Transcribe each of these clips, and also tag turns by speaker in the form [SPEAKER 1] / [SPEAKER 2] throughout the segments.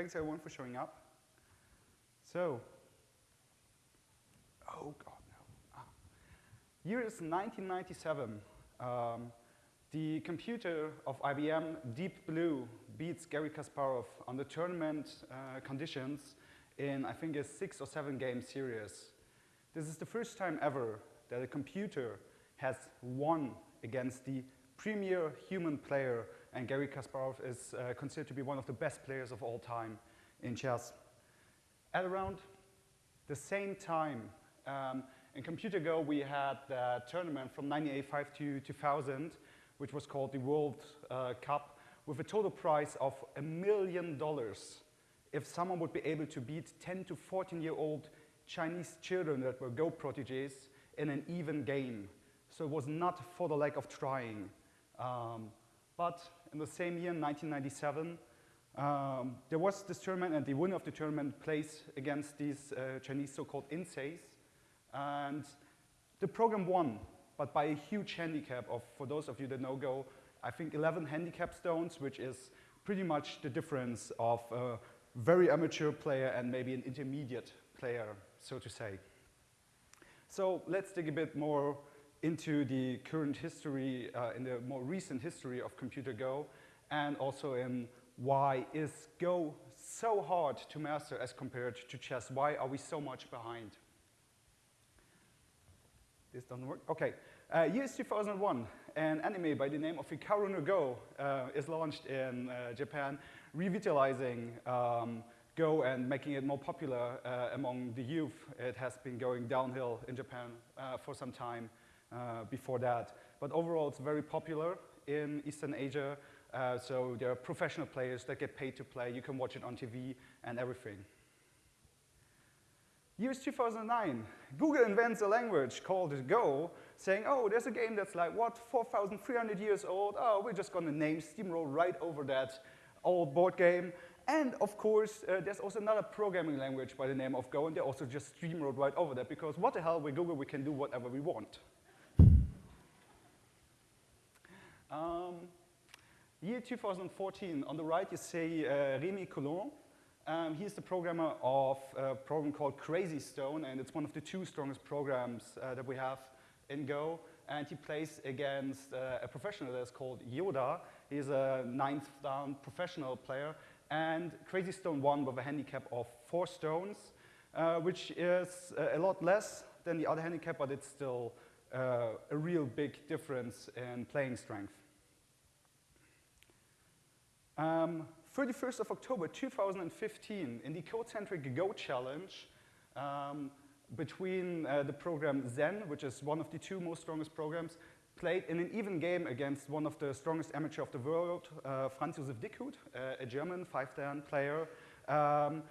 [SPEAKER 1] Thanks everyone for showing up. So, oh God, no. Ah. Year is 1997. Um, the computer of IBM, Deep Blue, beats Garry Kasparov on the tournament uh, conditions in, I think, a six or seven game series. This is the first time ever that a computer has won against the premier human player, and Garry Kasparov is uh, considered to be one of the best players of all time in chess. At around the same time, um, in Computer Go, we had the tournament from 1985 to 2000, which was called the World uh, Cup, with a total prize of a million dollars if someone would be able to beat 10 to 14 year old Chinese children that were Go proteges in an even game. So it was not for the lack of trying. Um, but in the same year, 1997, um, there was this tournament and the winner of the tournament plays against these uh, Chinese so-called inseis. And the program won, but by a huge handicap of, for those of you that know Go, I think 11 handicap stones, which is pretty much the difference of a very amateur player and maybe an intermediate player, so to say. So let's dig a bit more into the current history, uh, in the more recent history of Computer Go, and also in why is Go so hard to master as compared to chess? Why are we so much behind? This doesn't work? Okay. Uh, year is 2001. An anime by the name of Hikaru no Go uh, is launched in uh, Japan, revitalizing um, Go and making it more popular uh, among the youth. It has been going downhill in Japan uh, for some time uh, before that. But overall, it's very popular in Eastern Asia. so there are professional players that get paid to play. You can watch it on TV and everything. Years 2009, Google invents a language called Go, saying, oh, there's a game that's like, what, 4,300 years old? Oh, we're just going to name Steamroll right over that old board game. And of course, uh, there's also another programming language by the name of Go, and they also just steamrolled right over that, because what the hell, with Google, we can do whatever we want. Um, year 2014, on the right you see uh, Rémi Coulom, um, he's the programmer of a program called Crazy Stone, and it's one of the two strongest programs uh, that we have in Go. And he plays against uh, a professional that's called Yoda. He's a ninth dan professional player. And Crazy Stone won with a handicap of four stones, uh, which is uh, a lot less than the other handicap, but it's still uh, a real big difference in playing strength. Um, 31st of October 2015, in the codecentric Go Challenge, um, between uh, the program Zen, which is one of the two most strongest programs, played in an even game against one of the strongest amateur of the world, uh, Franz Josef Dickhut, uh, a German five-dan player. Um,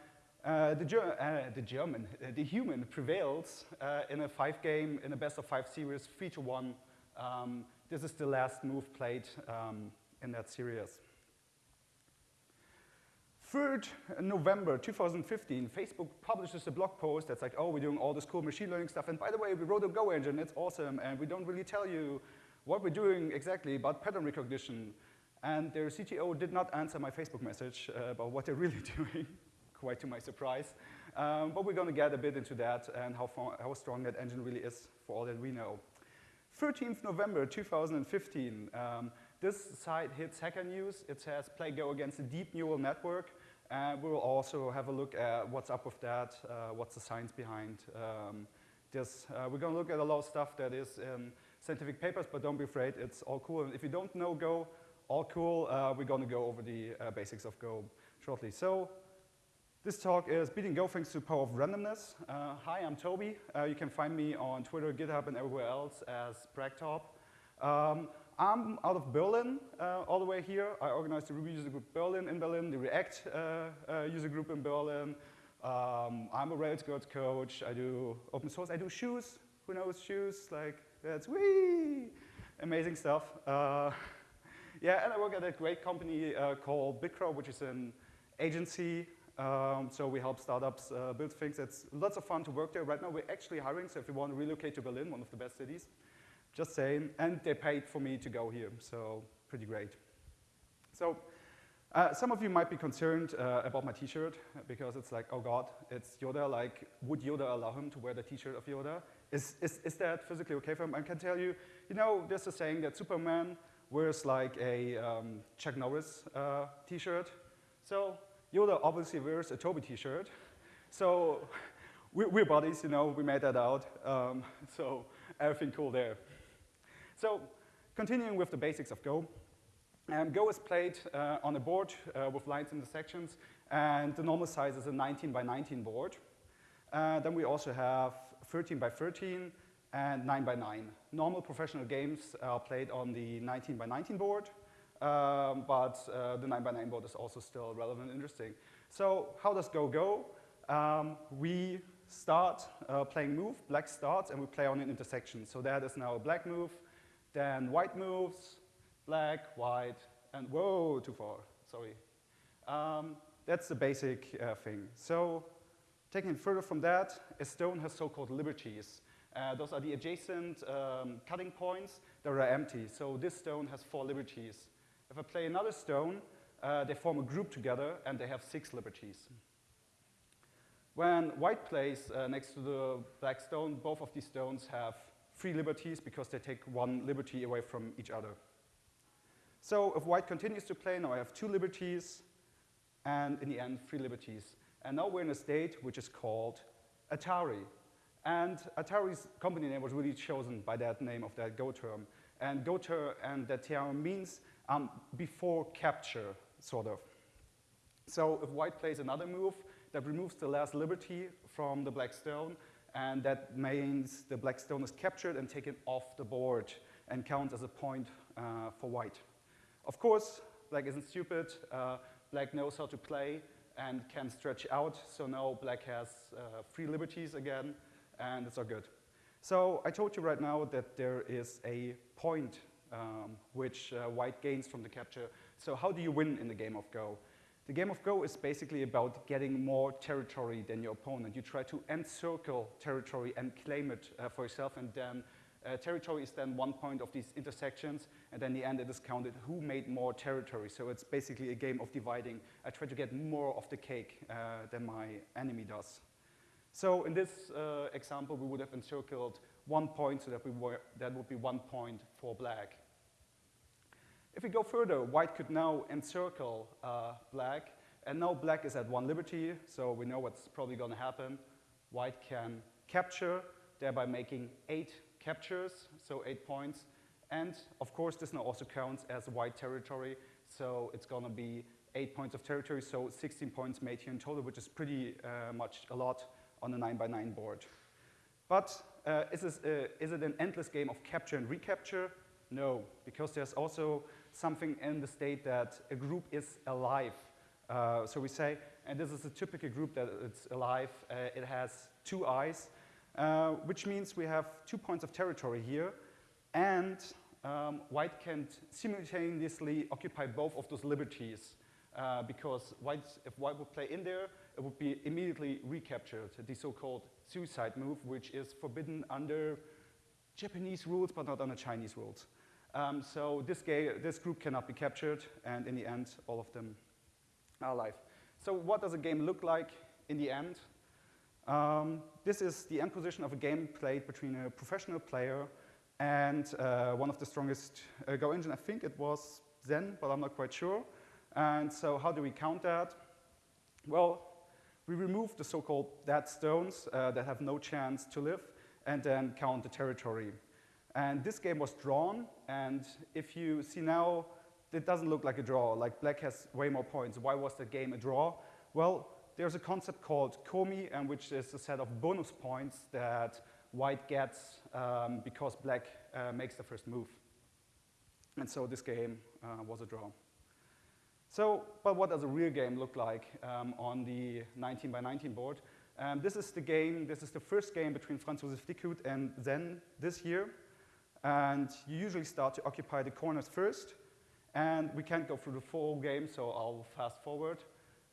[SPEAKER 1] uh, the, Ger uh, the, German, uh, the human prevails uh, in a five-game, in a best-of-five series, three to one. Um, this is the last move played um, in that series. 3rd November 2015, Facebook publishes a blog post that's like, oh, we're doing all this cool machine learning stuff. And by the way, we wrote a Go engine, it's awesome. And we don't really tell you what we're doing exactly about pattern recognition. And their CTO did not answer my Facebook message uh, about what they're really doing, quite to my surprise. Um, but we're going to get a bit into that and how, how strong that engine really is for all that we know. 13th November 2015, um, this site hits Hacker News. It says play Go against a deep neural network. And we will also have a look at what's up with that, uh, what's the science behind um, this. Uh, we're going to look at a lot of stuff that is in scientific papers, but don't be afraid, it's all cool. And if you don't know Go, all cool, uh, we're going to go over the uh, basics of Go shortly. So this talk is Beating Go thanks to the power of randomness. Uh, hi, I'm Toby. Uh, you can find me on Twitter, GitHub, and everywhere else as PragTob. Um, I'm out of Berlin uh, all the way here. I organized the Ruby user group Berlin in Berlin, the React uh, uh, user group in Berlin. Um, I'm a Rails Girls coach. I do open source. I do shoes. Who knows shoes? Like, that's wee! Amazing stuff. Uh, yeah, and I work at a great company uh, called Bitcrowd, which is an agency. Um, so we help startups uh, build things. It's lots of fun to work there. Right now, we're actually hiring. So if you want to relocate to Berlin, one of the best cities, just saying. And they paid for me to go here, so pretty great. So Uh, some of you might be concerned uh, about my t-shirt because it's like, oh God, it's Yoda. Like, would Yoda allow him to wear the t-shirt of Yoda? Is, is, is that physically okay for him? I can tell you, you know, there's a saying that Superman wears like a um, Chuck Norris uh, t-shirt. So Yoda obviously wears a Toby t-shirt. So we're, we're, buddies, you know, we made that out. Um, so everything cool there. So continuing with the basics of Go. Um, Go is played uh, on a board uh, with lines in the sections, and the normal size is a 19 by 19 board. Uh, then we also have 13 by 13 and 9 by 9. Normal professional games are played on the 19 by 19 board, um, but uh, the 9 by 9 board is also still relevant and interesting. So how does Go go? Um, we start uh, playing move, black starts, and we play on an intersection. So that is now a black move, then white moves, black, white, and whoa, too far, sorry. Um, that's the basic uh, thing. So taking further from that, a stone has so-called liberties. Uh, those are the adjacent um, cutting points that are empty. So this stone has four liberties. If I play another stone, uh, they form a group together and they have six liberties. When white plays uh, next to the black stone, both of these stones have three liberties because they take one liberty away from each other. So if white continues to play, now I have two liberties, and in the end, three liberties. And now we're in a state which is called Atari. And Atari's company name was really chosen by that name of that Go term. And Go term and that term means um, before capture, sort of. So if white plays another move, that removes the last liberty from the black stone, and that means the black stone is captured and taken off the board and counts as a point uh, for white. Of course, black isn't stupid. Uh, black knows how to play and can stretch out. So now black has uh, free liberties again, and it's all good. So I told you right now that there is a point um, which uh, white gains from the capture. So how do you win in the game of Go? The game of Go is basically about getting more territory than your opponent. You try to encircle territory and claim it uh, for yourself, and then uh, territory is then one point of these intersections, and then in the end it is counted who made more territory. So it's basically a game of dividing. I try to get more of the cake uh, than my enemy does. So in this uh, example, we would have encircled one point, so that, we were, that would be one point for black. If we go further, white could now encircle uh, black, and now black is at one liberty, so we know what's probably going to happen. White can capture, thereby making eight captures, so eight points. And of course, this now also counts as white territory, so it's going to be eight points of territory, so 16 points made here in total, which is pretty uh, much a lot on a 9 by 9 board. But uh, is, this, uh, is it an endless game of capture and recapture? No, because there's also something in the state that a group is alive. Uh, so we say, and this is a typical group that it's alive, uh, it has two eyes, uh, which means we have two points of territory here, and um, white can simultaneously occupy both of those liberties, uh, because white, if white would play in there, it would be immediately recaptured, the so-called suicide move, which is forbidden under Japanese rules, but not under Chinese rules. Um, so this, this group cannot be captured, and in the end, all of them are alive. So what does a game look like in the end? Um, this is the end position of a game played between a professional player and uh, one of the strongest uh, Go engine. I think it was Zen, but I'm not quite sure. And so how do we count that? Well, we remove the so-called dead stones uh, that have no chance to live and then count the territory. And this game was drawn, and if you see now, it doesn't look like a draw. Like black has way more points. Why was the game a draw? Well, there's a concept called komi, and which is a set of bonus points that white gets um, because black uh, makes the first move. And so this game uh, was a draw. So, but what does a real game look like um, on the 19 by 19 board? Um, this is the game, this is the first game between Franz Josef Dickhut and Zen this year. And you usually start to occupy the corners first. And we can't go through the full game, so I'll fast forward.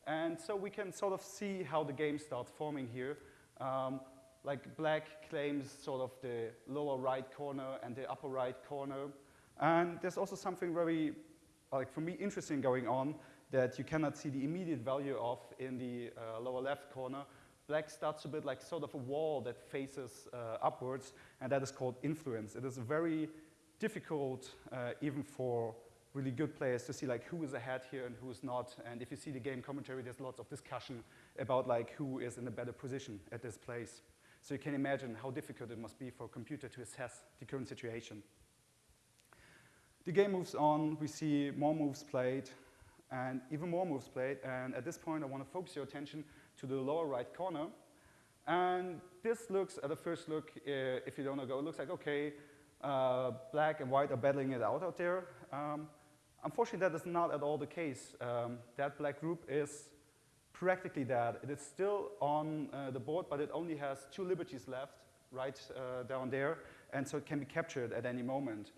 [SPEAKER 1] And so we can sort of see how the game starts forming here. Um, like black claims sort of the lower right corner and the upper right corner. And there's also something very, like for me, interesting going on that you cannot see the immediate value of in the uh, lower left corner. Black starts to build like sort of a wall that faces uh, upwards, and that is called influence. It is very difficult, uh, even for really good players, to see like who is ahead here and who is not. And if you see the game commentary, there's lots of discussion about like who is in a better position at this place. So you can imagine how difficult it must be for a computer to assess the current situation. The game moves on, we see more moves played, and even more moves played, and at this point I want to focus your attention to the lower right corner. And this looks, at a first look, uh, if you don't know go, it looks like, okay, uh, black and white are battling it out out there. Um, unfortunately, that is not at all the case. Um, that black group is practically dead. It is still on uh, the board, but it only has two liberties left, right uh, down there, and so it can be captured at any moment.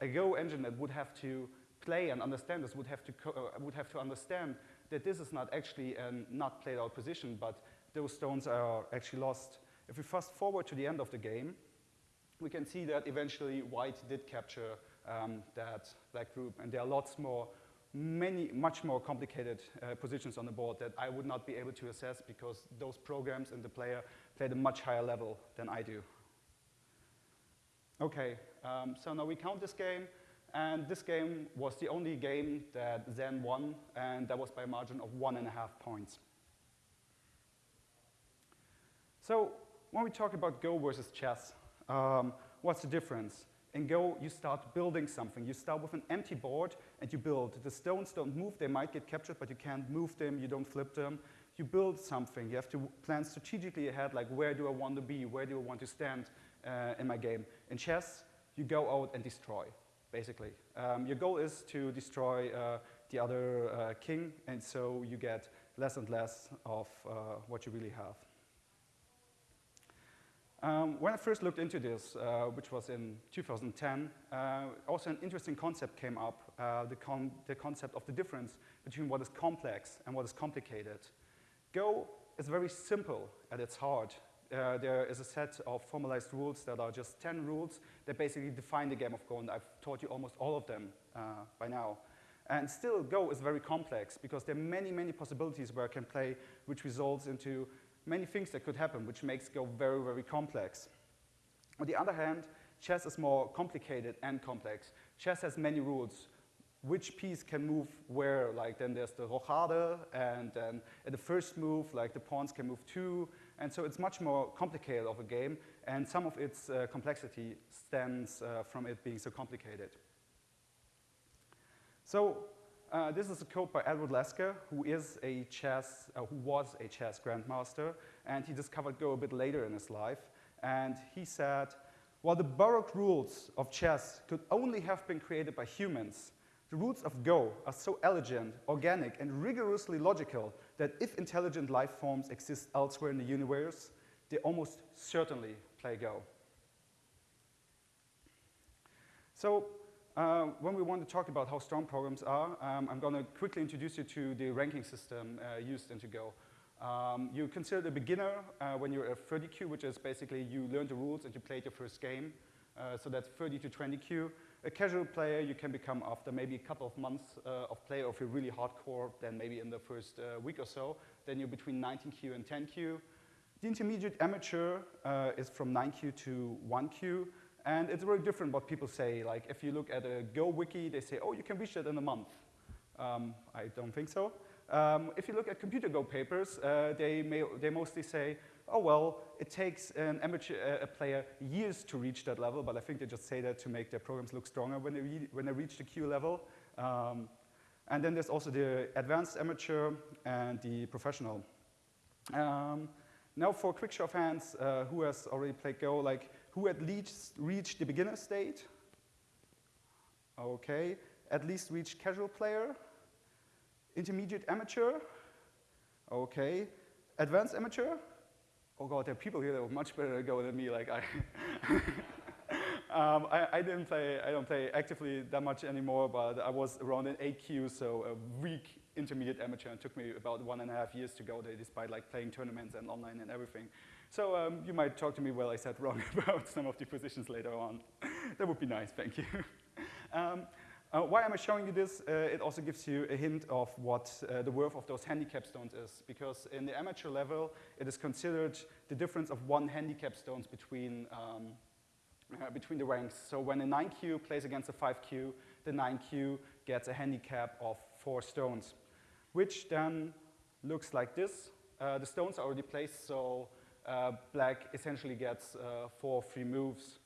[SPEAKER 1] A Go engine that would have to play and understand this would have to, uh, would have to understand that this is not actually a not played out position, but those stones are actually lost. If we fast forward to the end of the game, we can see that eventually white did capture um, that black group, and there are lots more, many, much more complicated uh, positions on the board that I would not be able to assess because those programs and the player played a much higher level than I do. Okay, um, so now we count this game. And this game was the only game that Zen won, and that was by a margin of one and a half points. So when we talk about Go versus chess, um, what's the difference? In Go, you start building something. You start with an empty board and you build. The stones don't move. They might get captured, but you can't move them. You don't flip them. You build something. You have to plan strategically ahead, like where do I want to be? Where do I want to stand uh, in my game? In chess, you go out and destroy basically. Um, your goal is to destroy uh, the other uh, king, and so you get less and less of uh, what you really have. Um, when I first looked into this, uh, which was in 2010, uh, also an interesting concept came up, the, con the concept of the difference between what is complex and what is complicated. Go is very simple at its heart uh, there is a set of formalized rules that are just 10 rules that basically define the game of Go, and I've taught you almost all of them uh, by now. And still, Go is very complex because there are many, many possibilities where I can play, which results into many things that could happen, which makes Go very, very complex. On the other hand, chess is more complicated and complex. Chess has many rules. Which piece can move where? Like then there's the rochade, and then at the first move, like the pawns can move two, and so it's much more complicated of a game, and some of its uh, complexity stems uh, from it being so complicated. So uh, this is a quote by Edward Lasker, who is a chess, uh, who was a chess grandmaster, and he discovered Go a bit later in his life. And he said, while the baroque rules of chess could only have been created by humans, the rules of Go are so elegant, organic, and rigorously logical that if intelligent life forms exist elsewhere in the universe, they almost certainly play Go. So uh, when we want to talk about how strong programs are, um, I'm going to quickly introduce you to the ranking system uh, used in Go. Um, you consider the beginner uh, when you're a 30 kyu, which is basically you learn the rules and you played your first game. Uh, so that's 30 to 20 kyu. A casual player you can become after maybe a couple of months uh, of play, or if you're really hardcore, then maybe in the first uh, week or so. Then you're between 19 kyu and 10 kyu. The intermediate amateur uh, is from 9 kyu to 1 kyu, and it's very different what people say. Like if you look at a Go wiki, they say, oh, you can reach that in a month. Um, I don't think so. Um, if you look at computer Go papers, uh, they, may, they mostly say, oh, well, it takes an amateur uh, player years to reach that level, but I think they just say that to make their programs look stronger when they, when they reach the kyu level. Um, and then there's also the advanced amateur and the professional. Um, now for a quick show of hands, uh, who has already played Go, like who at least reached the beginner state? Okay, at least reached casual player? Intermediate amateur? Okay, advanced amateur? Oh god, there are people here that were much better at Go than me. Like I, um, I, I, didn't play, I don't play actively that much anymore, but I was around an 8 kyu, so a weak intermediate amateur. It took me about one and a half years to go there, despite like playing tournaments and online and everything. So um, you might talk to me while I said wrong about some of the positions later on. that would be nice, thank you. um, Uh, why am I showing you this? Uh, it also gives you a hint of what uh, the worth of those handicap stones is, because in the amateur level, it is considered the difference of one handicap stones between, um, uh, between the ranks. So when a 9 kyu plays against a 5 kyu, the 9 kyu gets a handicap of four stones, which then looks like this. Uh, the stones are already placed, so uh, black essentially gets four free moves.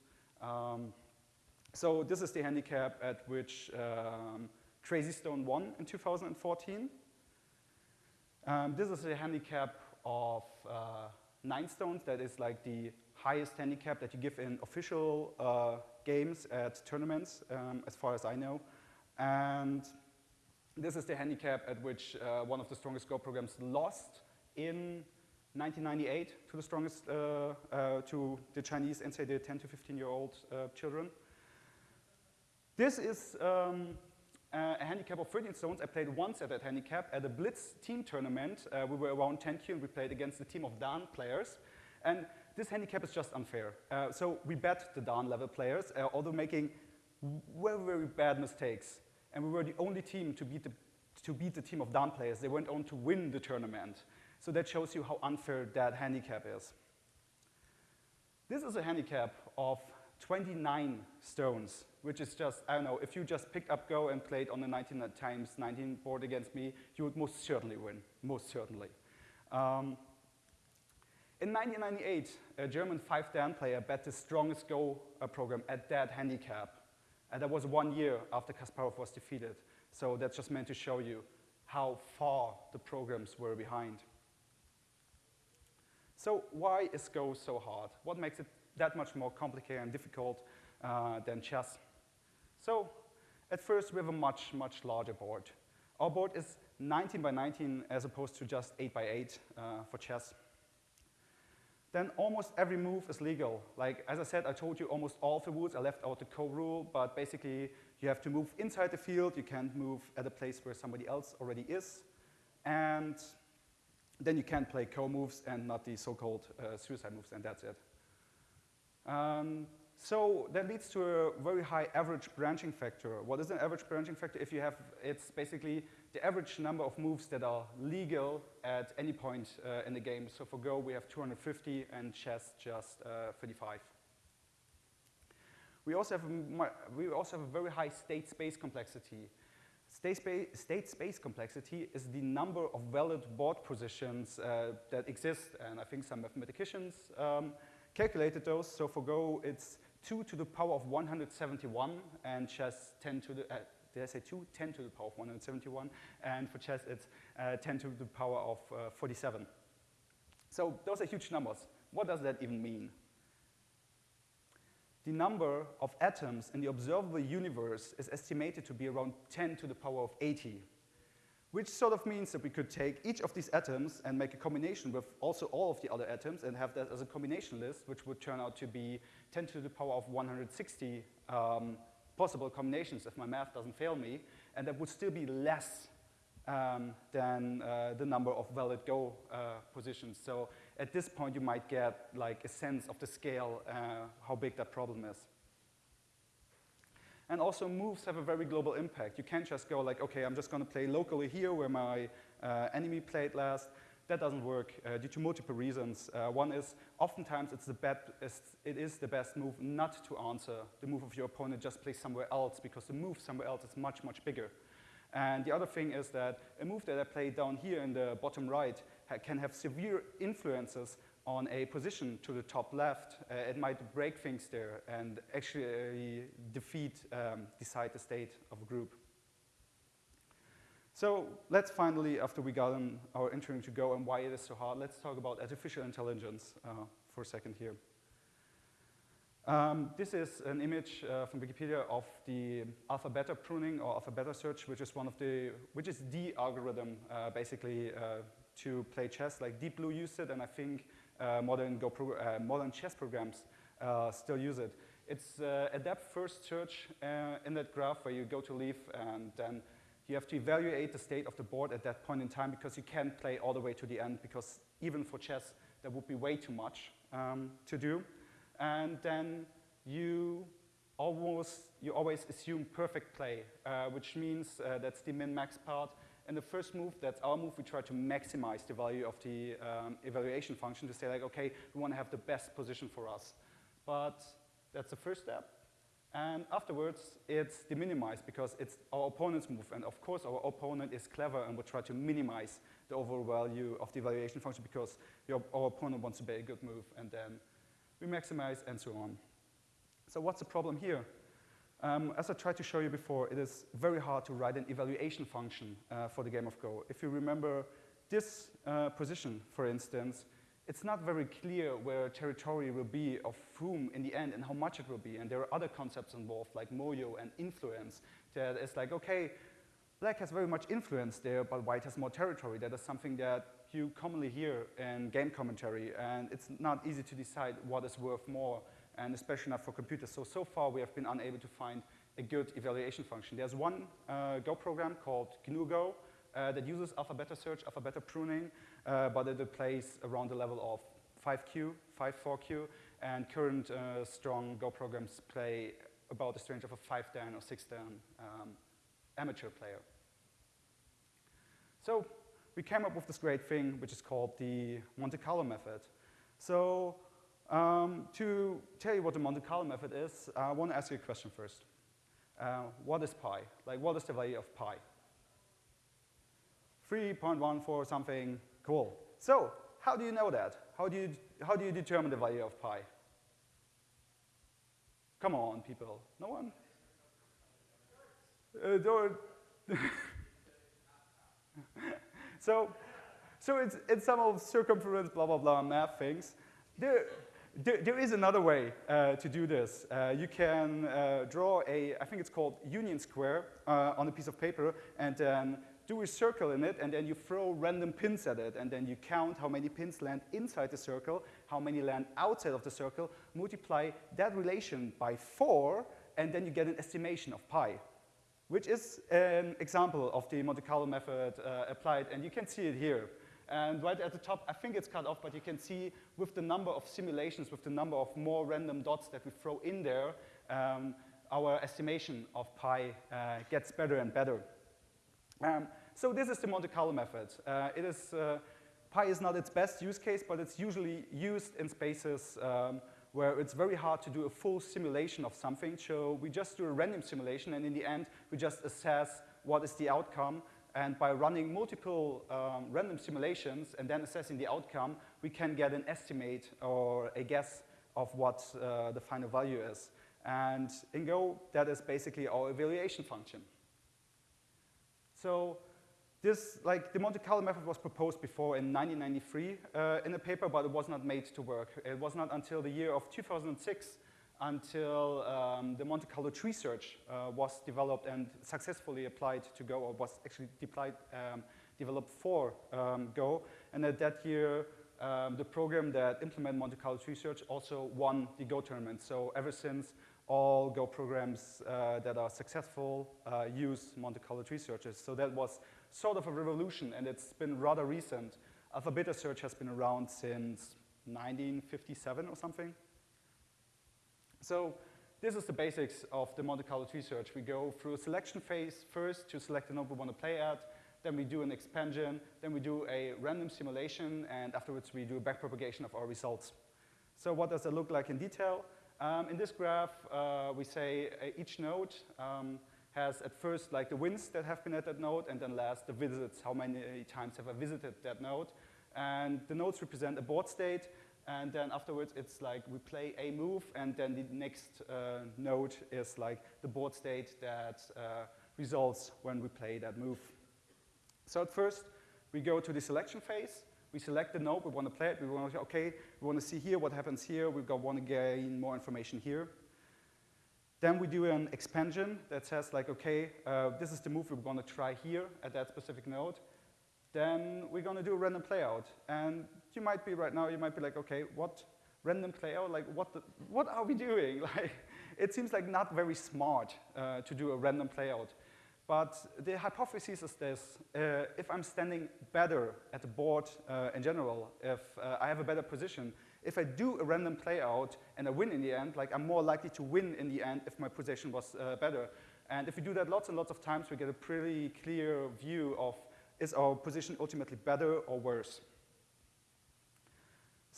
[SPEAKER 1] Um, so this is the handicap at which um, Crazy Stone won in 2014. Um, this is a handicap of uh, nine stones. That is like the highest handicap that you give in official uh, games at tournaments, um, as far as I know. And this is the handicap at which uh, one of the strongest Go programs lost in 1998 to the strongest, uh, uh, to the Chinese insei the 10 to 15 year old uh, children. This is um, a handicap of 13 stones. I played once at that handicap at a Blitz team tournament. Uh, we were around 10 kyu and we played against a team of Dan players. And this handicap is just unfair. Uh, so we bet the Dan level players, uh, although making very, very bad mistakes. And we were the only team to beat the, to beat the team of Dan players. They went on to win the tournament. So that shows you how unfair that handicap is. This is a handicap of 29 stones, which is just, I don't know, if you just picked up Go and played on the 19 times 19 board against me, you would most certainly win, most certainly. Um, in 1998, a German 5-Dan player bet the strongest Go uh, program at that handicap. And that was one year after Kasparov was defeated. So that's just meant to show you how far the programs were behind. So why is Go so hard? What makes it that much more complicated and difficult uh, than chess. So at first, we have a much, much larger board. Our board is 19 by 19 as opposed to just 8 by 8 uh, for chess. Then almost every move is legal. Like, as I said, I told you almost all the rules. I left out the ko-rule, but basically you have to move inside the field. You can't move at a place where somebody else already is. And then you can't play ko-moves and not the so-called uh, suicide moves, and that's it. Um, so that leads to a very high average branching factor. What is an average branching factor? If you have, it's basically the average number of moves that are legal at any point uh, in the game. So for Go, we have 250 and chess just uh, 35. We also, have a, we also have a very high state space complexity. State, spa state space complexity is the number of valid board positions uh, that exist, and I think some mathematicians um, calculated those. So for Go, it's 2 to the power of 171, and chess 10 to the, uh, did I say 2? 10 to the power of 171, and for chess it's uh, 10 to the power of uh, 47. So those are huge numbers. What does that even mean? The number of atoms in the observable universe is estimated to be around 10 to the power of 80 which sort of means that we could take each of these atoms and make a combination with also all of the other atoms and have that as a combination list, which would turn out to be 10 to the power of 160 um, possible combinations if my math doesn't fail me, and that would still be less um, than uh, the number of valid Go uh, positions. So at this point, you might get like a sense of the scale, uh, how big that problem is. And also moves have a very global impact. You can't just go like, okay, I'm just going to play locally here where my uh, enemy played last. That doesn't work uh, due to multiple reasons. Uh, one is oftentimes it's the best, it is the best move not to answer the move of your opponent, just play somewhere else because the move somewhere else is much, much bigger. And the other thing is that a move that I play down here in the bottom right ha can have severe influences on a position to the top left, uh, it might break things there and actually defeat, um, decide the state of a group. So let's finally, after we got our intro to Go and why it is so hard, let's talk about artificial intelligence uh, for a second here. Um, this is an image uh, from Wikipedia of the alpha beta pruning or alpha beta search, which is one of the, which is the algorithm uh, basically uh, to play chess. Like Deep Blue used it, and I think modern, Go uh, modern chess programs uh, still use it. It's a depth first search in that graph where you go to leaf and then you have to evaluate the state of the board at that point in time because you can't play all the way to the end because even for chess, that would be way too much um, to do. And then you almost, you always assume perfect play, uh, which means uh, that's the min-max part. And the first move, that's our move, we try to maximize the value of the um, evaluation function to say like, okay, we want to have the best position for us. But that's the first step. And afterwards, it's the minimize because it's our opponent's move. And of course, our opponent is clever and will try to minimize the overall value of the evaluation function because your, our opponent wants to play a good move. And then we maximize and so on. So what's the problem here? Um, as I tried to show you before, it is very hard to write an evaluation function uh, for the game of Go. If you remember this uh, position, for instance, it's not very clear where territory will be of whom in the end and how much it will be. And there are other concepts involved like moyo and influence that is like, okay, black has very much influence there, but white has more territory. That is something that you commonly hear in game commentary. And it's not easy to decide what is worth more, and especially not for computers. So, so far we have been unable to find a good evaluation function. There's one uh, Go program called GNU Go uh, that uses alpha-beta search, alpha-beta pruning, uh, but it plays around the level of 5 kyu, 5-4Q, and current uh, strong Go programs play about the range of a 5 dan or 6 dan um, amateur player. So we came up with this great thing, which is called the Monte Carlo method. So um, to tell you what the Monte Carlo method is, I want to ask you a question first. Uh, what is pi? Like, what is the value of pi? 3.14 something, cool. So, how do you know that? How do you, how do you determine the value of pi? Come on, people. No one? Uh, so, so it's, it's some of circumference, blah, blah, blah, math things. There, there, there is another way uh, to do this. Uh, you can uh, draw a, I think it's called unit square uh, on a piece of paper and then do a circle in it and then you throw random pins at it and then you count how many pins land inside the circle, how many land outside of the circle, multiply that relation by four and then you get an estimation of pi, which is an example of the Monte Carlo method uh, applied and you can see it here. And right at the top, I think it's cut off, but you can see with the number of simulations, with the number of more random dots that we throw in there, um, our estimation of pi uh, gets better and better. Um, so this is the Monte Carlo method. Uh, it is, uh, pi is not its best use case, but it's usually used in spaces um, where it's very hard to do a full simulation of something. So we just do a random simulation, and in the end, we just assess what is the outcome, and by running multiple um, random simulations and then assessing the outcome, we can get an estimate or a guess of what uh, the final value is. And in Go, that is basically our evaluation function. So this, like the Monte Carlo method was proposed before in 1993 uh, in a paper, but it was not made to work. It was not until the year of 2006 until um, the Monte Carlo tree search uh, was developed and successfully applied to Go, or was actually deployed, um, developed for um, Go. And at that year, um, the program that implemented Monte Carlo tree search also won the Go tournament. So ever since, all Go programs uh, that are successful uh, use Monte Carlo tree searches. So that was sort of a revolution, and it's been rather recent. Alpha beta search has been around since 1957 or something. So this is the basics of the Monte Carlo tree search. We go through a selection phase first to select the node we want to play at, then we do an expansion, then we do a random simulation, and afterwards we do a backpropagation of our results. So what does it look like in detail? Um, in this graph, uh, we say uh, each node um, has at first like the wins that have been at that node, and then last the visits, how many times have I visited that node. And the nodes represent a board state, and then afterwards it's like we play a move and then the next uh, node is like the board state that uh, results when we play that move. So at first we go to the selection phase. We select the node, we want to play it, we want to, okay, we want to see here what happens here, we want to gain more information here. Then we do an expansion that says like, okay, uh, this is the move we're going to try here at that specific node then we're going to do a random playout. And you might be right now, you might be like, okay, what random playout? Like, what, the, what are we doing? Like, it seems like not very smart uh, to do a random playout. But the hypothesis is this, uh, if I'm standing better at the board uh, in general, if uh, I have a better position, if I do a random play out and I win in the end, like I'm more likely to win in the end if my position was uh, better. And if we do that lots and lots of times, we get a pretty clear view of is our position ultimately better or worse.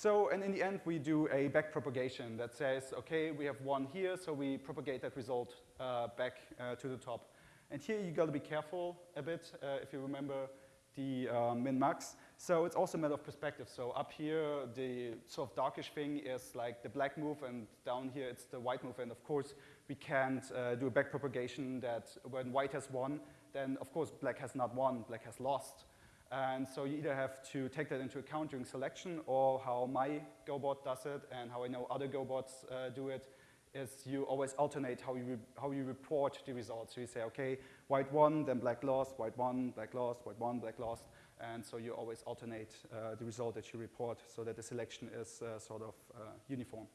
[SPEAKER 1] So, and in the end, we do a back propagation that says, okay, we have one here, so we propagate that result uh, back uh, to the top. And here you gotta be careful a bit, uh, if you remember the uh, min-max. So it's also a matter of perspective. So up here, the sort of darkish thing is like the black move, and down here it's the white move. And of course, we can't uh, do a back propagation that when white has won, then of course black has not won, black has lost. And so you either have to take that into account during selection or how my GoBot does it and how I know other GoBots uh, do it is you always alternate how you, how you report the results. So you say, okay, white won, then black lost, white won, black lost, white won, black lost. And so you always alternate uh, the result that you report so that the selection is uh, sort of uh, uniform.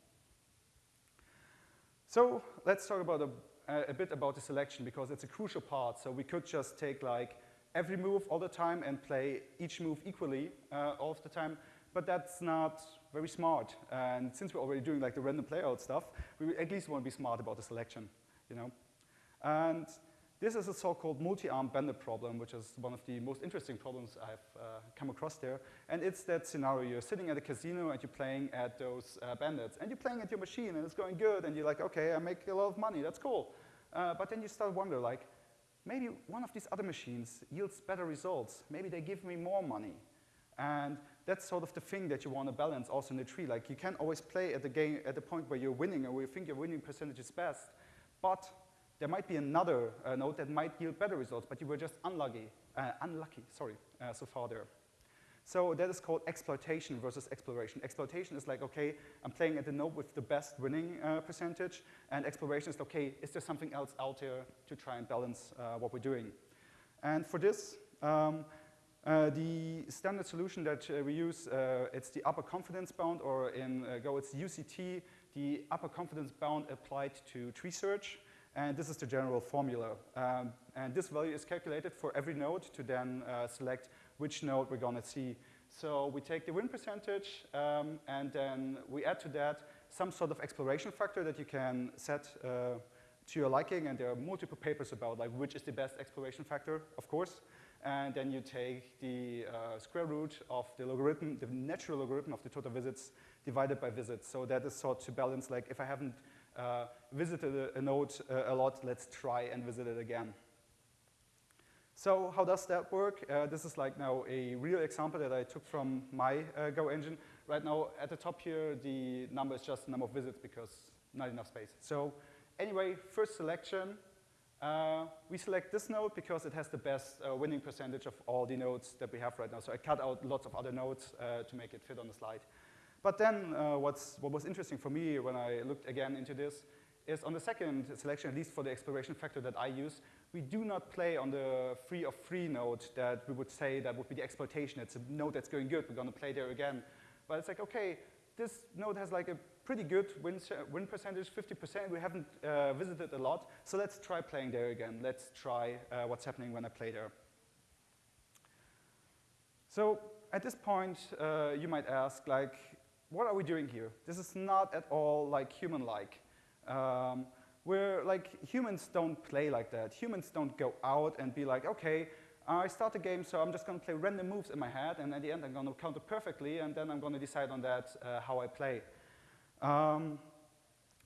[SPEAKER 1] So let's talk about a, a bit about the selection because it's a crucial part. So we could just take like every move all the time and play each move equally uh, all of the time, but that's not very smart. And since we're already doing like the random playout stuff, we at least want to be smart about the selection, you know? And this is a so-called multi-arm bandit problem, which is one of the most interesting problems I've uh, come across there. And it's that scenario, you're sitting at a casino and you're playing at those uh, bandits. And you're playing at your machine and it's going good and you're like, okay, I make a lot of money, that's cool. Uh, but then you start wonder like, maybe one of these other machines yields better results. Maybe they give me more money. And that's sort of the thing that you want to balance also in the tree. Like you can always play at the game at the point where you're winning or where you think your winning percentage is best, but there might be another uh, node that might yield better results, but you were just unlucky, uh, unlucky, sorry, uh, so far there. So that is called exploitation versus exploration. Exploitation is like, okay, I'm playing at the node with the best winning uh, percentage, and exploration is, okay, is there something else out there to try and balance uh, what we're doing? And for this, um, uh, the standard solution that uh, we use, uh, it's the upper confidence bound, or in uh, Go it's UCT, the upper confidence bound applied to tree search. And this is the general formula. Um, and this value is calculated for every node to then select which node we're going to see. So we take the win percentage, um, and then we add to that some sort of exploration factor that you can set uh, to your liking. And there are multiple papers about like which is the best exploration factor, of course and then you take the uh, square root of the logarithm, the natural logarithm of the total visits divided by visits. So that is sort to balance, like if I haven't uh, visited a, a node uh, a lot, let's try and visit it again. So how does that work? Uh, this is like now a real example that I took from my uh, Go engine. Right now at the top here, the number is just the number of visits because not enough space. So anyway, first selection, uh, we select this node because it has the best uh, winning percentage of all the nodes that we have right now. So I cut out lots of other nodes uh, to make it fit on the slide. But then uh, what's, what was interesting for me when I looked again into this is on the second selection, at least for the exploration factor that I use, we do not play on the free of free node that we would say that would be the exploitation. It's a node that's going good. We're going to play there again. But it's like, okay, this node has like a pretty good win, win percentage, 50%. We haven't uh, visited a lot, so let's try playing there again. Let's try uh, what's happening when I play there. So at this point, uh, you might ask, like, what are we doing here? This is not at all like human-like. Um, we're like, humans don't play like that. Humans don't go out and be like, okay, I start a game, so I'm just going to play random moves in my head, and at the end I'm going to count it perfectly, and then I'm going to decide on that uh, how I play. Um,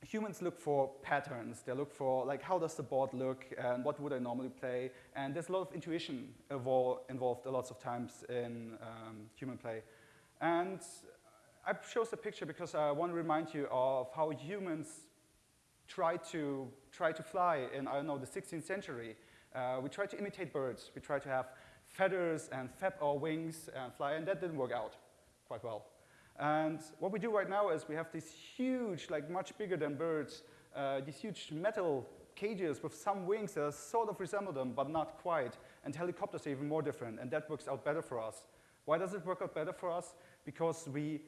[SPEAKER 1] humans look for patterns. They look for, like, how does the board look, and what would I normally play? And there's a lot of intuition involved a lot of times in um, human play. And I chose the picture because I want to remind you of how humans try to, try to fly in, I don't know, the 16th century. Uh, we tried to imitate birds. We tried to have feathers and flap our wings and fly, and that didn't work out quite well. And what we do right now is we have these huge, like much bigger than birds, uh, these huge metal cages with some wings that sort of resemble them, but not quite. And helicopters are even more different, and that works out better for us. Why does it work out better for us? Because we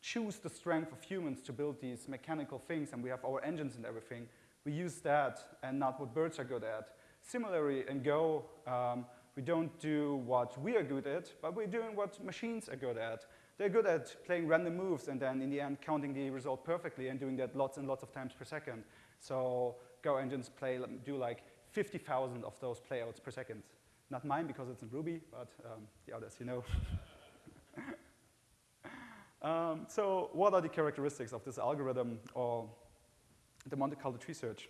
[SPEAKER 1] choose the strength of humans to build these mechanical things, and we have our engines and everything. We use that and not what birds are good at. Similarly, in Go, um, we don't do what we are good at, but we're doing what machines are good at. They're good at playing random moves and then in the end counting the result perfectly and doing that lots and lots of times per second. So Go engines play, do like 50,000 of those playouts per second. Not mine because it's in Ruby, but um, the others, you know. um, so what are the characteristics of this algorithm or the Monte Carlo tree search?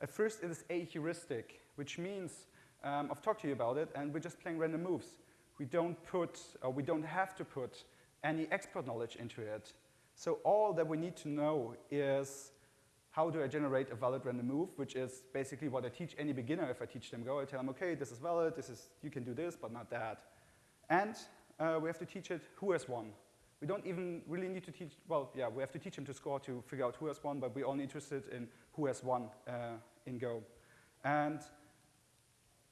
[SPEAKER 1] At first, it is a heuristic, which means um, I've talked to you about it, and we're just playing random moves. We don't put, or we don't have to put any expert knowledge into it. So all that we need to know is how do I generate a valid random move, which is basically what I teach any beginner if I teach them Go. I tell them, okay, this is valid, this is, you can do this, but not that. And uh, we have to teach it who has won. We don't even really need to teach, well, yeah, we have to teach them to score to figure out who has won, but we're only interested in who has won uh, in Go. And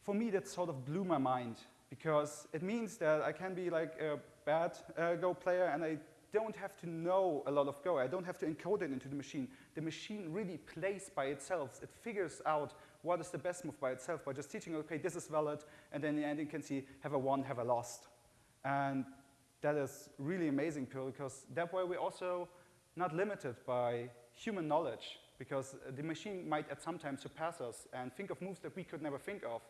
[SPEAKER 1] for me, that sort of blew my mind because it means that I can be like a bad uh, Go player and I don't have to know a lot of Go. I don't have to encode it into the machine. The machine really plays by itself. It figures out what is the best move by itself by just teaching, okay, this is valid, and then in the end you can see, have a won, have a lost. And that is really amazing because that way we're also not limited by human knowledge because the machine might at some time surpass us and think of moves that we could never think of.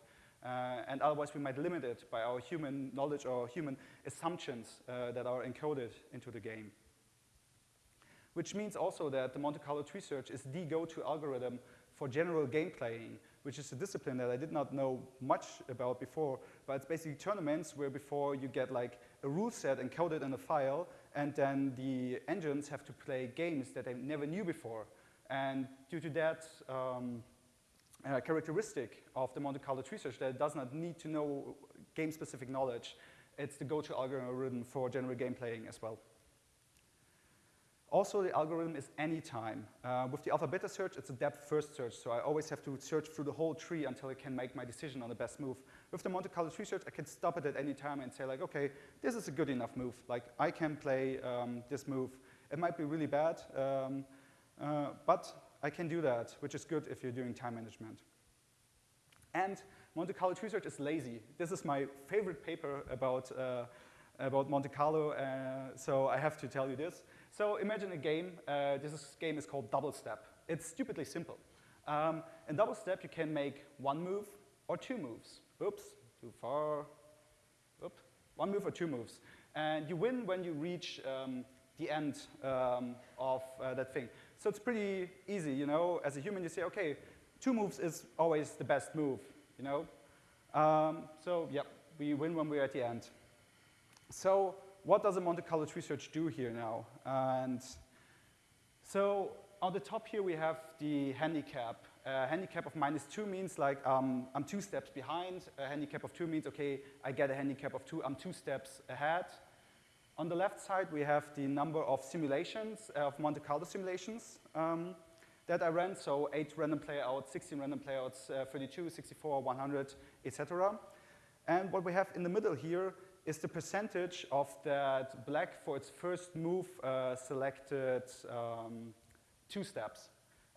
[SPEAKER 1] Uh, and otherwise we might limit it by our human knowledge or human assumptions uh, that are encoded into the game. Which means also that the Monte Carlo tree search is the go-to algorithm for general game playing, which is a discipline that I did not know much about before, but it's basically tournaments where before you get like a rule set encoded in a file, and then the engines have to play games that they never knew before. And due to that um, uh, characteristic of the Monte Carlo tree search that it does not need to know game-specific knowledge, it's the go-to algorithm for general game playing as well. Also, the algorithm is anytime. Uh, with the alpha beta search, it's a depth first search, so I always have to search through the whole tree until I can make my decision on the best move. With the Monte Carlo tree search, I can stop it at any time and say like, okay, this is a good enough move. Like, I can play um, this move. It might be really bad, um, uh, but I can do that, which is good if you're doing time management. And Monte Carlo tree search is lazy. This is my favorite paper about, uh, about Monte Carlo, uh, so I have to tell you this. So imagine a game. Uh, this game is called Double Step. It's stupidly simple. Um, in Double Step, you can make one move or two moves. Oops, too far. Oop. One move or two moves. And you win when you reach um, the end um, of uh, that thing. So it's pretty easy, you know. As a human, you say, okay, two moves is always the best move, you know. Um, so yeah, we win when we're at the end. So what does a Monte Carlo research do here now? And so on the top here we have the handicap. A handicap of minus two means like um, I'm two steps behind. A handicap of two means, okay, I get a handicap of two, I'm two steps ahead. On the left side we have the number of simulations, uh, of Monte Carlo simulations um, that I ran. So eight random playouts, 16 random playouts, uh, 32, 64, 100, etc. And what we have in the middle here is the percentage of that black for its first move uh, selected um, two steps.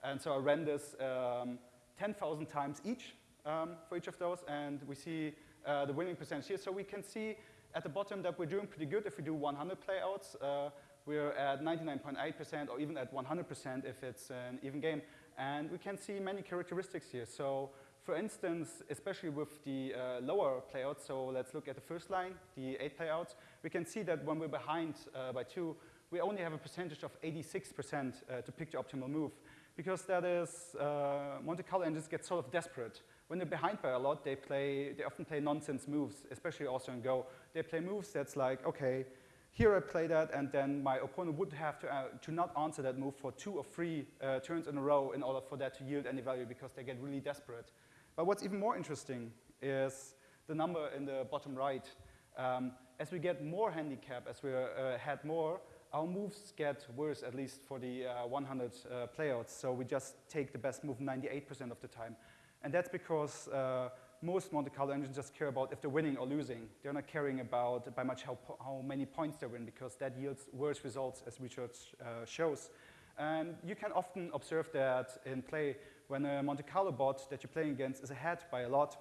[SPEAKER 1] And so I ran this um, 10,000 times each um, for each of those, and we see uh, the winning percentage here. So we can see at the bottom that we're doing pretty good if we do 100 playouts. Uh, we're at 99.8% or even at 100% if it's an even game. And we can see many characteristics here. So for instance, especially with the uh, lower playouts, so let's look at the first line, the eight playouts, we can see that when we're behind uh, by two, we only have a percentage of 86% uh, to pick the optimal move. Because that is, uh, Monte Carlo engines get sort of desperate. When they're behind by a lot, they play, they often play nonsense moves, especially also in Go. They play moves that's like, okay, here I play that, and then my opponent would have to, uh, to not answer that move for two or three uh, turns in a row in order for that to yield any value because they get really desperate. But what's even more interesting is the number in the bottom right. Um, as we get more handicap, as we uh, had more, our moves get worse, at least for the uh, 100 uh, playouts. So we just take the best move 98% of the time. And that's because uh, most Monte Carlo engines just care about if they're winning or losing. They're not caring about by much how, how many points they win because that yields worse results as research uh, shows. And you can often observe that in play when a Monte Carlo bot that you're playing against is ahead by a lot,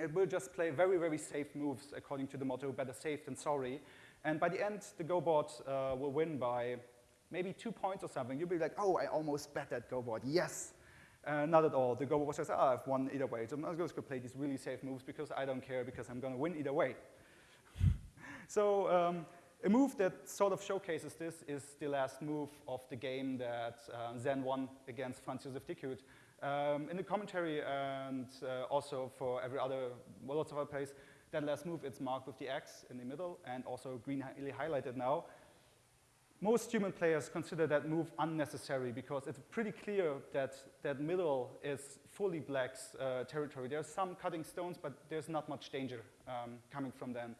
[SPEAKER 1] it will just play very, very safe moves according to the motto, better safe than sorry. And by the end, the Go bot uh, will win by maybe two points or something. You'll be like, oh, I almost bet that Go bot, yes. Uh, not at all. The Go bot says, oh, I've won either way. So I'm just going to play these really safe moves because I don't care because I'm going to win either way. so um, a move that sort of showcases this is the last move of the game that uh, Zen won against Franz Josef Dickhut. Um, in the commentary and uh, also for every other, well, lots of other plays, that last move, it's marked with the X in the middle and also greenly highlighted now. Most human players consider that move unnecessary because it's pretty clear that that middle is fully black's uh, territory. There's some cutting stones, but there's not much danger um, coming from them.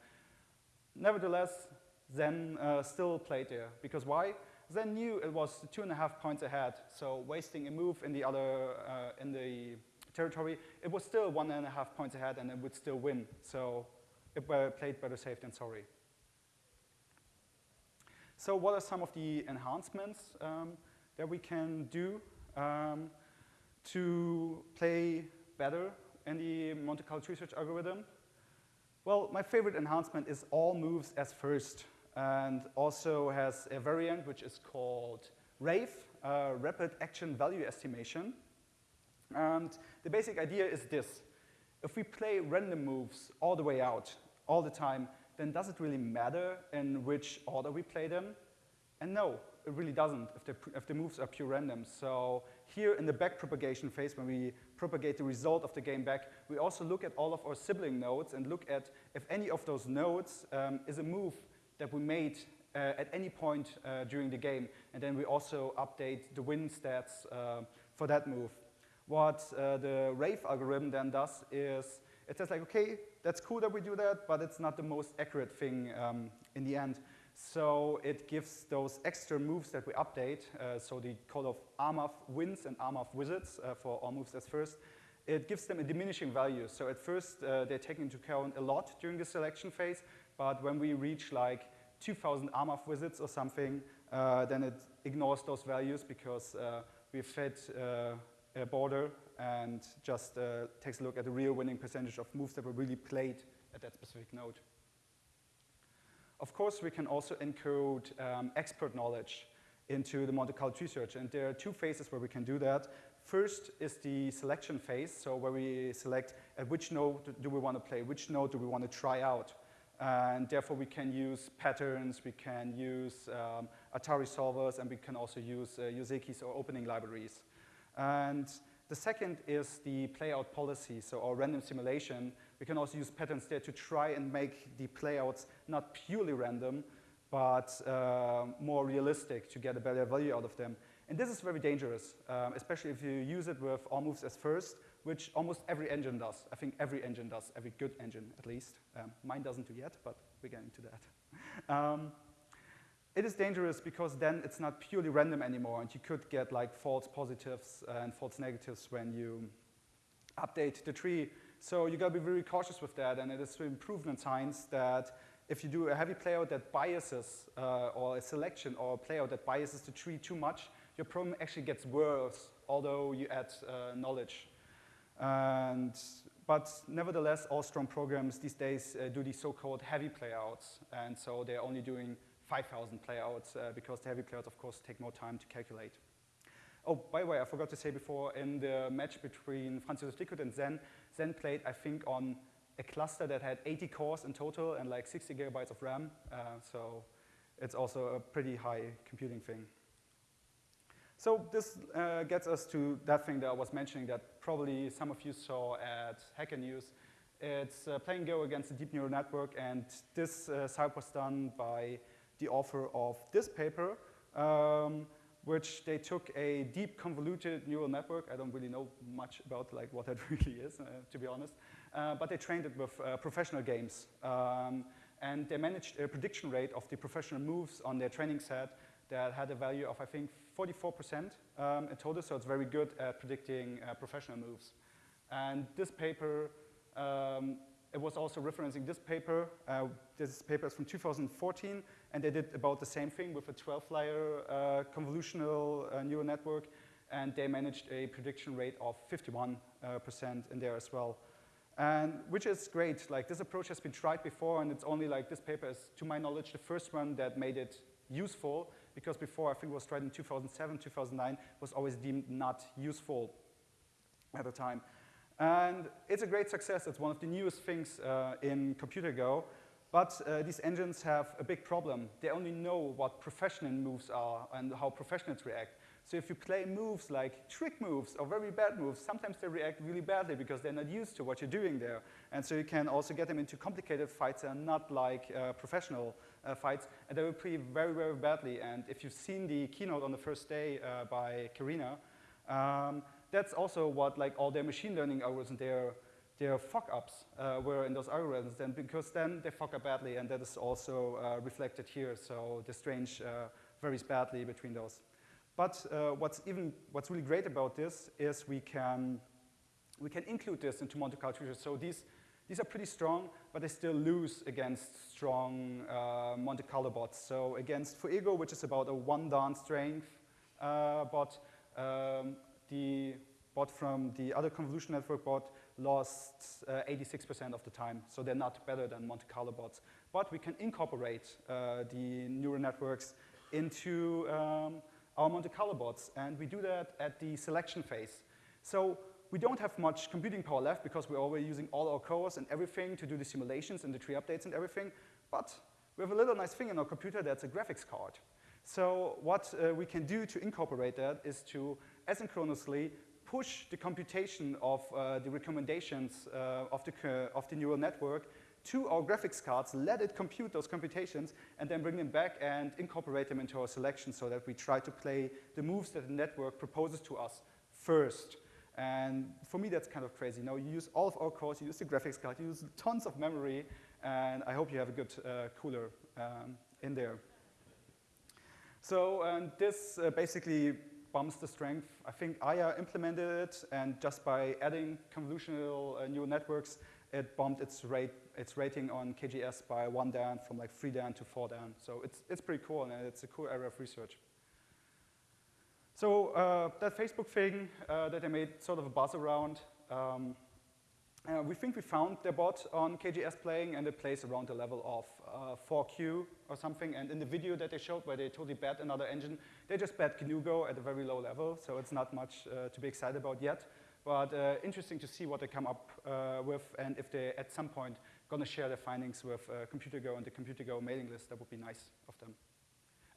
[SPEAKER 1] Nevertheless, Zen uh, still played there because why? Zen knew it was two and a half points ahead, so wasting a move in the other, uh, in the territory, it was still one and a half points ahead and it would still win. So it played better safe than sorry. So what are some of the enhancements um, that we can do um, to play better in the Monte Carlo tree search algorithm? Well, my favorite enhancement is all moves as first and also has a variant which is called RAVE, uh, Rapid Action Value Estimation. And the basic idea is this. If we play random moves all the way out, all the time, then does it really matter in which order we play them? And no, it really doesn't if the, if the moves are pure random. So here in the back propagation phase, when we propagate the result of the game back, we also look at all of our sibling nodes and look at if any of those nodes um, is a move that we made uh, at any point uh, during the game. And then we also update the win stats uh, for that move. What uh, the RAVE algorithm then does is it says like, okay, that's cool that we do that, but it's not the most accurate thing um, in the end. So it gives those extra moves that we update, uh, so the call of AMAF wins and AMAF visits uh, for all moves as first, it gives them a diminishing value. So at first uh, they're taken into account a lot during the selection phase, but when we reach like 2,000 AMAF visits or something, uh, then it ignores those values because uh, we've fed uh, border and just takes a look at the real winning percentage of moves that were really played at that specific node. Of course, we can also encode um, expert knowledge into the Monte Carlo tree search, and there are two phases where we can do that. First is the selection phase, so where we select at which node do we want to play, which node do we want to try out. And therefore, we can use patterns, we can use um, Atari solvers, and we can also use uh, Josekis or opening libraries. And the second is the playout policy, so our random simulation. We can also use patterns there to try and make the playouts not purely random, but uh, more realistic to get a better value out of them. And this is very dangerous, um, especially if you use it with all moves as first, which almost every engine does. I think every engine does, every good engine at least. Um, mine doesn't do yet, but we're getting to that. Um, it is dangerous because then it's not purely random anymore and you could get like false positives and false negatives when you update the tree. So you gotta be very cautious with that and it is improvement science that if you do a heavy playout that biases uh, or a selection or a playout that biases the tree too much, your problem actually gets worse although you add uh, knowledge. And, but nevertheless, all strong programs these days uh, do these so-called heavy playouts and so they're only doing 5,000 playouts uh, because the heavy playouts, of course, take more time to calculate. Oh, by the way, I forgot to say before, in the match between Franz Dickhut and Zen, Zen played, I think, on a cluster that had 80 cores in total and like 60 gigabytes of RAM. Uh, so it's also a pretty high computing thing. So this uh, gets us to that thing that I was mentioning that probably some of you saw at Hacker News. It's uh, playing Go against a deep neural network, and this uh, was done by the author of this paper, um, which they took a deep convoluted neural network. I don't really know much about like what that really is, uh, to be honest. Uh, but they trained it with uh, professional games. Um, and they managed a prediction rate of the professional moves on their training set that had a value of, I think, 44% um, in total. So it's very good at predicting uh, professional moves. And this paper um, it was also referencing this paper. Uh, this paper is from 2014, and they did about the same thing with a 12-layer uh, convolutional uh, neural network. and they managed a prediction rate of 51% in there as well. And which is great. Like this approach has been tried before, and it's only like this paper is, to my knowledge, the first one that made it useful. Because before, I think it was tried in 2007, 2009, was always deemed not useful at the time. And it's a great success. It's one of the newest things uh, in Computer Go. But uh, these engines have a big problem. They only know what professional moves are and how professionals react. So if you play moves like trick moves or very bad moves, sometimes they react really badly because they're not used to what you're doing there. And so you can also get them into complicated fights and not like uh, professional uh, fights. And they will play very, very badly. And if you've seen the keynote on the first day uh, by Karina, um, that's also what like all their machine learning algorithms, and their, their fuck-ups uh, were in those algorithms. then because then they fuck up badly, and that is also uh, reflected here. So the strange uh, varies badly between those. But uh, what's even what's really great about this is we can we can include this into Monte Carlo features. So these these are pretty strong, but they still lose against strong uh, Monte Carlo bots. So against Fuego, which is about a one dan strength uh, bot, um, the bot from the other convolution network bot lost 86% uh, of the time. So they're not better than Monte Carlo bots. But we can incorporate uh, the neural networks into um, our Monte Carlo bots, and we do that at the selection phase. So we don't have much computing power left because we're already using all our cores and everything to do the simulations and the tree updates and everything, but we have a little nice thing in our computer that's a graphics card. So what uh, we can do to incorporate that is to asynchronously push the computation of uh, the recommendations uh, of, the, of the neural network to our graphics cards, let it compute those computations, and then bring them back and incorporate them into our selection so that we try to play the moves that the network proposes to us first. And for me, that's kind of crazy. Now, you use all of our cores, you use the graphics card, you use tons of memory, and I hope you have a good uh, cooler um, in there. So this uh, basically bumps the strength. I think Aya implemented it, and just by adding convolutional uh, neural networks, it bumped its rate its rating on KGS by one dan from like three dan to four dan. So it's, it's pretty cool and it's a cool area of research. So uh, that Facebook thing uh, that I made sort of a buzz around, um, uh, we think we found their bot on KGS playing and it plays around the level of 4 kyu uh, or something. And in the video that they showed where they totally bet another engine, they just bet GNU Go at a very low level. So it's not much uh, to be excited about yet. But uh, interesting to see what they come up with and if they at some point to share their findings with uh, ComputerGo and the ComputerGo mailing list. That would be nice of them.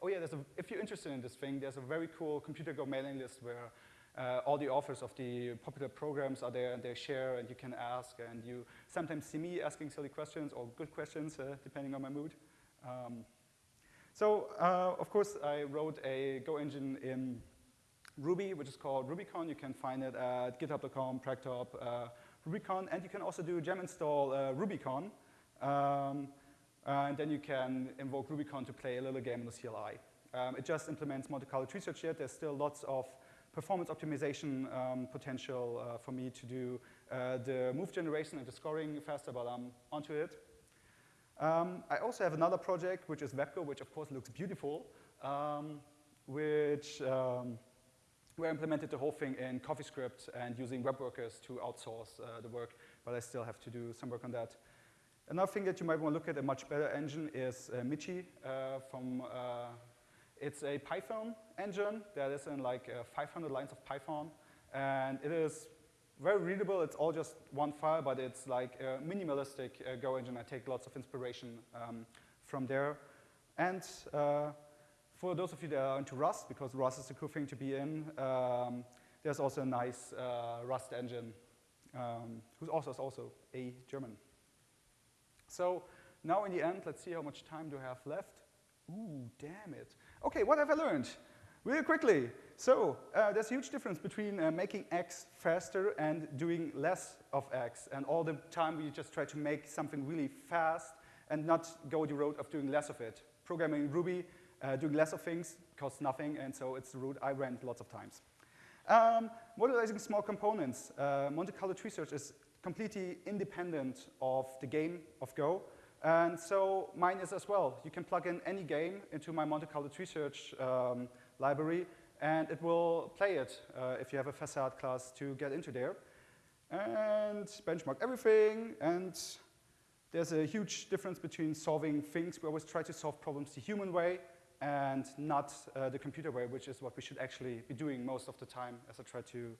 [SPEAKER 1] Oh yeah, a, if you're interested in this thing, there's a very cool ComputerGo mailing list where uh, all the authors of the popular programs are there and they share and you can ask and you sometimes see me asking silly questions or good questions uh, depending on my mood. Um, so uh, of course I wrote a Go engine in Ruby which is called Rubykon. You can find it at github.com, PragTob, uh, Rubykon, and you can also do gem install uh, Rubykon. Um, and then you can invoke Rubykon to play a little game in the CLI. Um, it just implements Monte Carlo tree search yet. There's still lots of performance optimization um, potential uh, for me to do uh, the move generation and the scoring faster, but I'm onto it. Um, I also have another project, which is WebGo, which of course looks beautiful, um, which um, we implemented the whole thing in CoffeeScript and using web workers to outsource uh, the work, but I still have to do some work on that. Another thing that you might want to look at, a much better engine, is uh, Michi uh, from, uh, it's a Python engine that is in like uh, 500 lines of Python, and it is very readable. It's all just one file, but it's like a minimalistic uh, Go engine. I take lots of inspiration um, from there. And for those of you that are into Rust, because Rust is a cool thing to be in, um, there's also a nice uh, Rust engine, um, whose author is also a German. So now in the end, let's see how much time do I have left. Ooh, damn it. Okay, what have I learned? Really quickly. So uh, there's a huge difference between uh, making X faster and doing less of X. And all the time we just try to make something really fast and not go the road of doing less of it. Programming Ruby uh, doing less of things costs nothing, and so it's the route I went lots of times. Um, modularizing small components. Uh, Monte Carlo tree search is completely independent of the game of Go. And so mine is as well. You can plug in any game into my Monte Carlo tree search um, library, and it will play it uh, if you have a facade class to get into there. And benchmark everything, and there's a huge difference between solving things. We always try to solve problems the human way and not uh, the computer way, which is what we should actually be doing most of the time, as I try to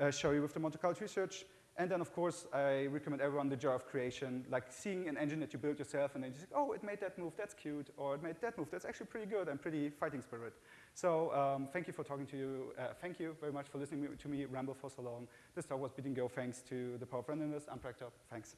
[SPEAKER 1] uh, show you with the Monte Carlo research. And then, of course, I recommend everyone the jar of creation, like seeing an engine that you built yourself and then you say, oh, it made that move, that's cute, or it made that move, that's actually pretty good and pretty fighting spirit. So um, thank you for talking to you. Uh, thank you very much for listening to me ramble for so long. This talk was Beating Go thanks to the Power of Randomness. I'm PragTob. Thanks.